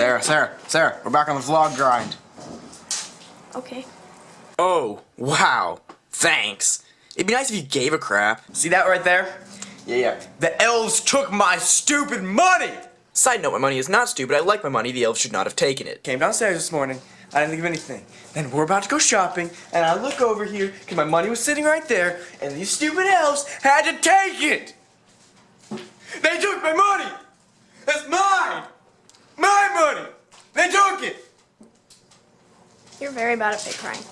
Sarah, Sarah, Sarah, we're back on the vlog grind. Okay. Oh, wow. Thanks. It'd be nice if you gave a crap. See that right there? Yeah, yeah. The elves took my stupid money! Side note, my money is not stupid. I like my money. The elves should not have taken it. Came downstairs this morning. I didn't think of anything. Then we're about to go shopping, and I look over here, because my money was sitting right there, and these stupid elves had to take it! They took my money! That's mine! My money! They took it! You're very bad at fake crying.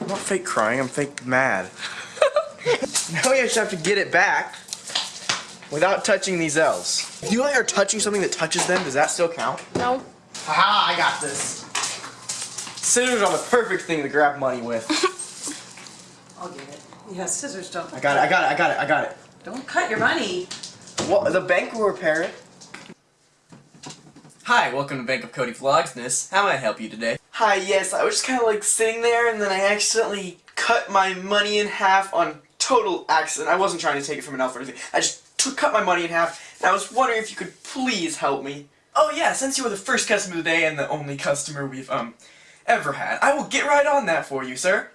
I'm not fake crying, I'm fake mad. now we just have to get it back without touching these elves. If you like are touching something that touches them, does that still count? No. Haha, I got this. Scissors are the perfect thing to grab money with. I'll get it. Yeah, scissors don't. I got it, I got it, I got it, I got it. Don't cut your money. Well, the bank will repair it. Hi, welcome to Bank of Cody Vlogsness. How may I help you today? Hi, yes, I was just kind of like sitting there and then I accidentally cut my money in half on total accident. I wasn't trying to take it from an elf or anything. I just took, cut my money in half and I was wondering if you could please help me. Oh yeah, since you were the first customer today and the only customer we've, um, ever had, I will get right on that for you, sir.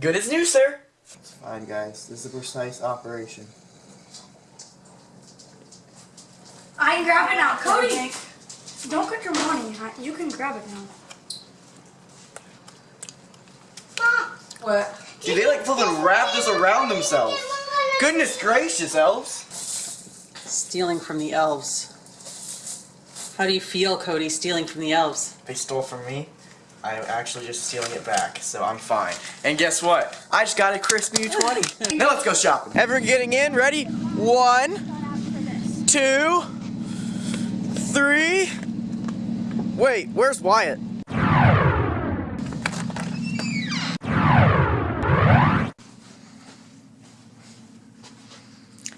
Good as new, sir. It's fine, guys. This is a precise operation. I can grab it now. Cody! Don't cut your money. You can grab it now. What? Do they like fucking wrap this around themselves. Goodness gracious, elves. Stealing from the elves. How do you feel, Cody, stealing from the elves? They stole from me. I'm actually just stealing it back, so I'm fine. And guess what? I just got a crispy 20. now let's go shopping. Everyone getting in? Ready? One, two, three. Wait, where's Wyatt?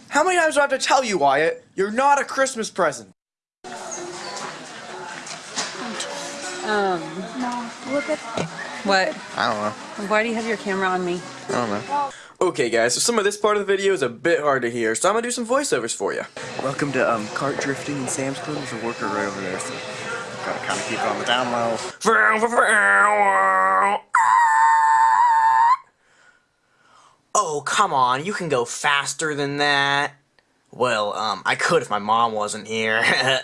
How many times do I have to tell you, Wyatt? You're not a Christmas present. Um, No. Look at what? I don't know. Why do you have your camera on me? I don't know. Okay guys, so some of this part of the video is a bit hard to hear, so I'm gonna do some voiceovers for you. Welcome to um, cart drifting in Sam's Club. There's a worker right over there, so gotta kind of keep it on the down low. Oh, come on, you can go faster than that. Well, um, I could if my mom wasn't here.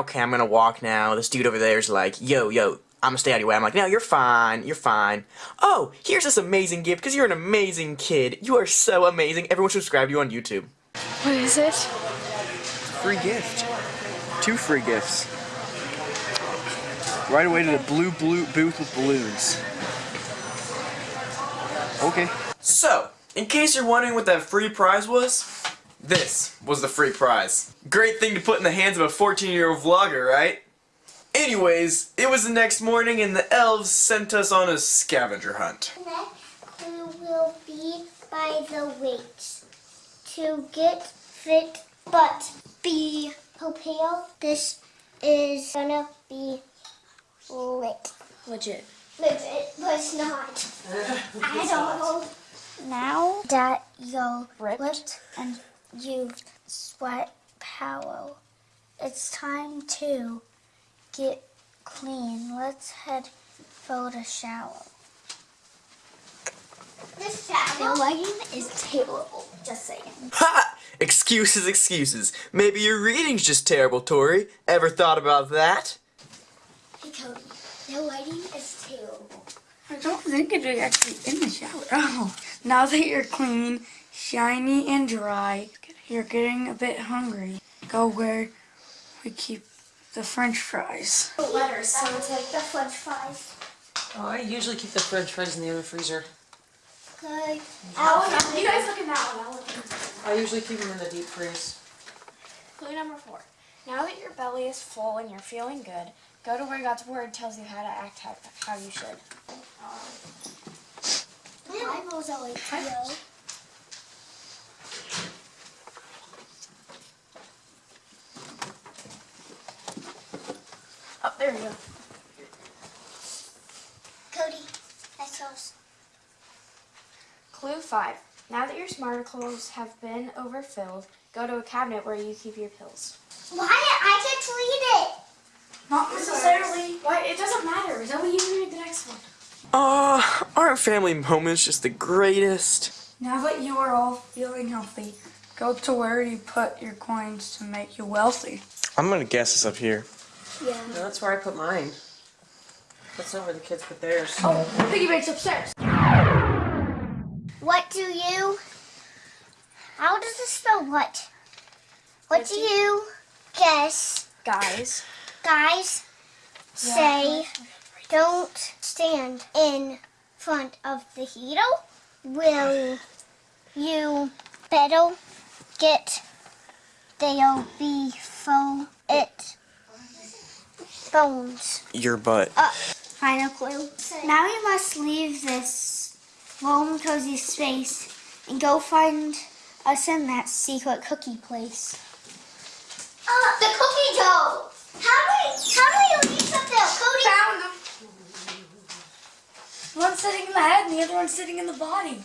okay, I'm gonna walk now. This dude over there is like, yo, yo, I'm gonna stay out of your way. I'm like, no, you're fine, you're fine. Oh, here's this amazing gift because you're an amazing kid. You are so amazing. Everyone should subscribe to you on YouTube. What is it? Free gift. Two free gifts. Right away to the blue blue booth with balloons. Okay. So, in case you're wondering what that free prize was, this was the free prize. Great thing to put in the hands of a 14 year old vlogger, right? Anyways, it was the next morning and the elves sent us on a scavenger hunt. Next clue will be by the weights. To get fit but be pale, this is gonna be lit. Legit. Legit, but it's not. I don't know. Now that you're Ripped. ripped and you've sweat power, it's time to get clean. Let's head for the shower. The shower? The lighting is terrible, just saying. Ha! Excuses, excuses. Maybe your reading's just terrible, Tori. Ever thought about that? Hey Cody, the lighting is terrible. I don't think it is actually in the shower. Oh. Now that you're clean, shiny, and dry, you're getting a bit hungry. Go where we keep the french fries. Letters, so it's like the french fries. Oh, I usually keep the french fries in the other freezer. Good. Oh, you guys look at that one. I'll look at I usually keep them in the deep freeze. Clue number four. Now that your belly is full and you're feeling good, Go to where God's word tells you how to act how, how you should. Bible's always yo. Oh, there we go. Cody, that's yours. Clue 5. Now that your smarticles have been overfilled, go to a cabinet where you keep your pills. Why I get to read it? Not necessarily. Why? It doesn't matter. Zoe, you read the next one. Uh, aren't family moments just the greatest? Now that you are all feeling healthy, go to where you put your coins to make you wealthy. I'm gonna guess it's up here. Yeah. No, that's where I put mine. That's not where the kids put theirs. Oh, piggy bank's upstairs. What do you? How does it spell what? What do you guess, Guys, guys? Say, don't stand in front of the heater. Will you better get there before it bones? Your butt. Uh, final clue. Now we must leave this warm, cozy space and go find us in that secret cookie place. Uh, the cookie dough. How many? How many leaves up there, Cody? Found them. One's sitting in the head and the other one's sitting in the body.